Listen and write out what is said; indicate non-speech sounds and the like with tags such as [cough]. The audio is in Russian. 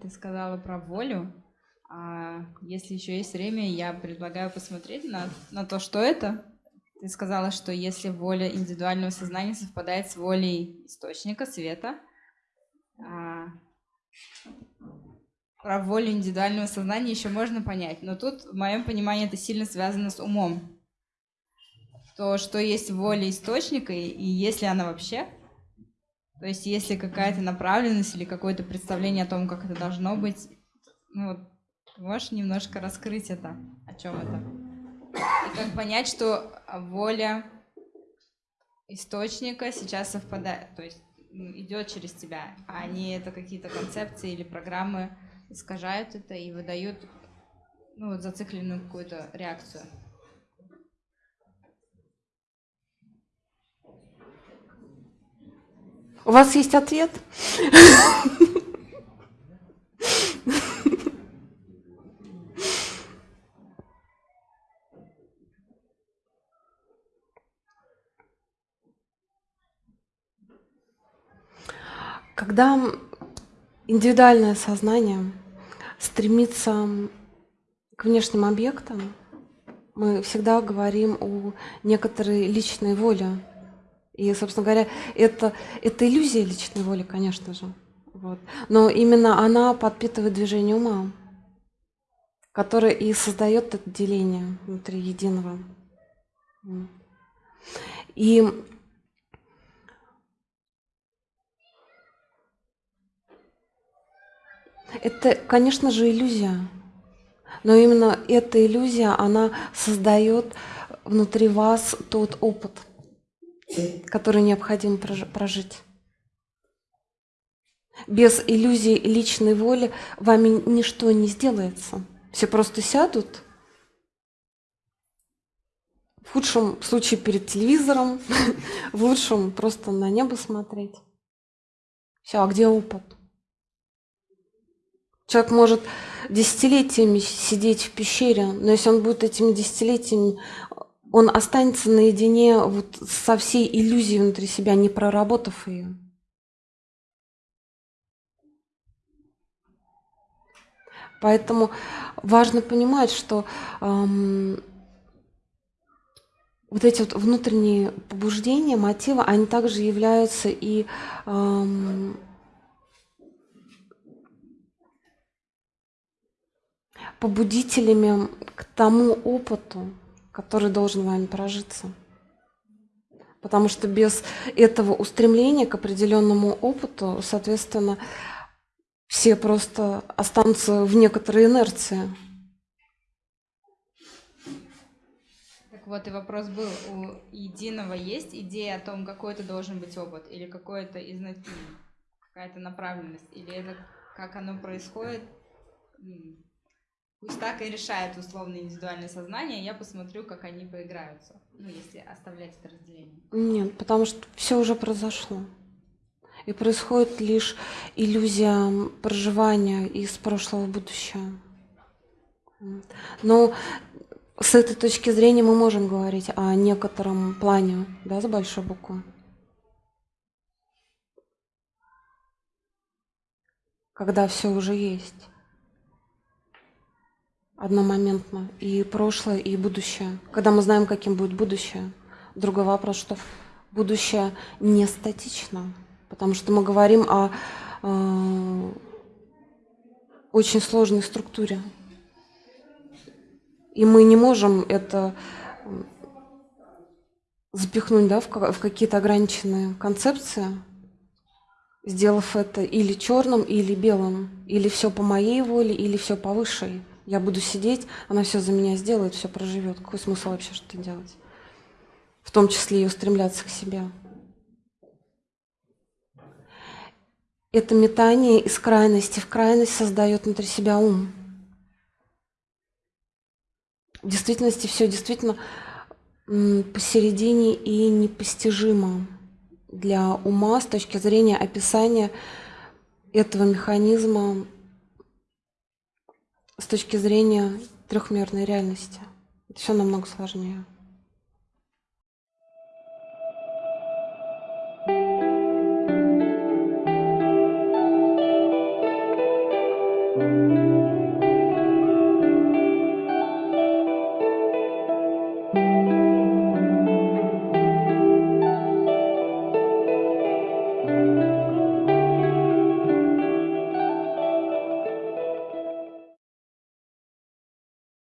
Ты сказала про волю. А если еще есть время, я предлагаю посмотреть на, на то, что это. Ты сказала, что если воля индивидуального сознания совпадает с волей источника света, а, про волю индивидуального сознания еще можно понять. Но тут, в моем понимании, это сильно связано с умом. То, что есть воля источника, и, и если она вообще, то есть если какая-то направленность или какое-то представление о том, как это должно быть, ну вот, можешь немножко раскрыть это, о чем это? И как понять, что воля источника сейчас совпадает, то есть идет через тебя, а не это какие-то концепции или программы искажают это и выдают ну, вот зацикленную какую-то реакцию. У вас есть ответ? Когда индивидуальное сознание стремится к внешним объектам, мы всегда говорим о некоторой личной воле и, собственно говоря, это, это иллюзия личной воли, конечно же. Вот. Но именно она подпитывает движение ума, которое и создает это деление внутри единого. И это, конечно же, иллюзия. Но именно эта иллюзия, она создает внутри вас тот опыт – который необходимо прожить. Без иллюзии личной воли вами ничто не сделается. Все просто сядут, в худшем случае перед телевизором, [laughs] в лучшем просто на небо смотреть. Все, а где опыт? Человек может десятилетиями сидеть в пещере, но если он будет этими десятилетиями он останется наедине вот со всей иллюзией внутри себя, не проработав ее. Поэтому важно понимать, что эм, вот эти вот внутренние побуждения, мотивы, они также являются и эм, побудителями к тому опыту, который должен вами прожиться. Потому что без этого устремления к определенному опыту, соответственно, все просто останутся в некоторой инерции. Так вот и вопрос был, у единого есть идея о том, какой это должен быть опыт, или какой-то изначально, какая-то направленность, или это как оно происходит, Пусть так и решает условно индивидуальное сознание, я посмотрю, как они поиграются, ну, если оставлять это разделение. Нет, потому что все уже произошло. И происходит лишь иллюзия проживания из прошлого в будущее. Но с этой точки зрения мы можем говорить о некотором плане, да, с большой буквы. Когда все уже есть одномоментно. И прошлое, и будущее. Когда мы знаем, каким будет будущее. Другой вопрос, что будущее не статично. Потому что мы говорим о э, очень сложной структуре. И мы не можем это запихнуть да, в, в какие-то ограниченные концепции, сделав это или черным, или белым, или все по моей воле, или все по высшей. Я буду сидеть, она все за меня сделает, все проживет. Какой смысл вообще что-то делать? В том числе и устремляться к себе. Это метание из крайности в крайность создает внутри себя ум. В действительности все действительно посередине и непостижимо для ума с точки зрения описания этого механизма с точки зрения трехмерной реальности. Это все намного сложнее.